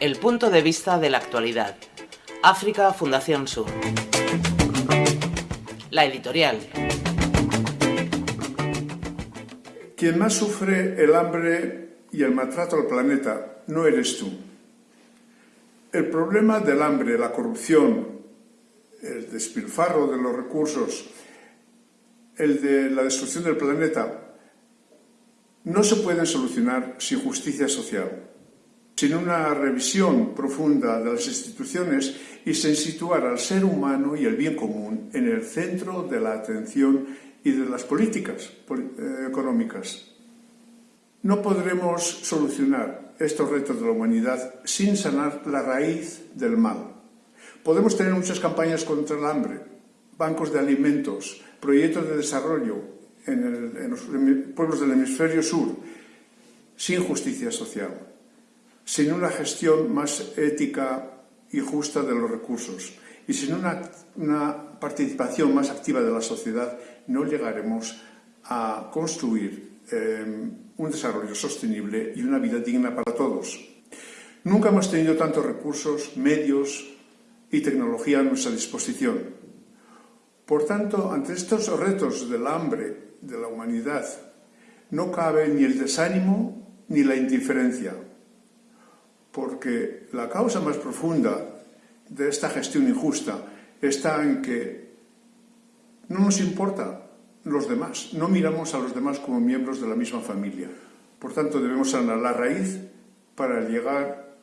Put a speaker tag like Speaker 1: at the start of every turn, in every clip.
Speaker 1: El punto de vista de la actualidad. África Fundación Sur. La editorial.
Speaker 2: Quien más sufre el hambre y el maltrato al planeta no eres tú. El problema del hambre, la corrupción, el despilfarro de los recursos, el de la destrucción del planeta, no se pueden solucionar sin justicia social, sin una revisión profunda de las instituciones y sin situar al ser humano y el bien común en el centro de la atención y de las políticas eh, económicas. No podremos solucionar estos retos de la humanidad sin sanar la raíz del mal. Podemos tener muchas campañas contra el hambre, bancos de alimentos, proyectos de desarrollo, en, los pueblos del hemisferio sur sin justicia social, sin una gestión más ética y justa de los recursos y sin una, participación más activa de la sociedad, no llegaremos a construir em, un desarrollo sostenible y una vida digna para todos. Nunca hemos tenido tantos recursos, medios y tecnología a nuestra disposición. Por tanto, ante estos retos del hambre, de la humanidad no cabe ni el desánimo ni la indiferencia, porque la causa más profunda de esta gestión injusta está en que no nos importa los demás, no miramos a los demás como miembros de la misma familia. Por tanto, debemos sanar la raíz para llegar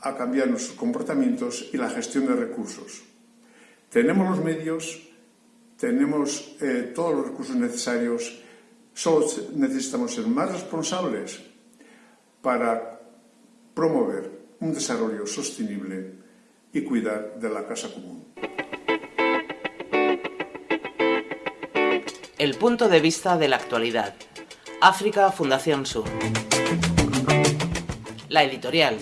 Speaker 2: a cambiar nuestros comportamientos y la gestión de recursos. Tenemos los medios, tenemos eh, todos los recursos necesarios, solo necesitamos ser más responsables para promover un desarrollo sostenible y cuidar de la casa común.
Speaker 1: El punto de vista de la actualidad. África Fundación Sur. La editorial.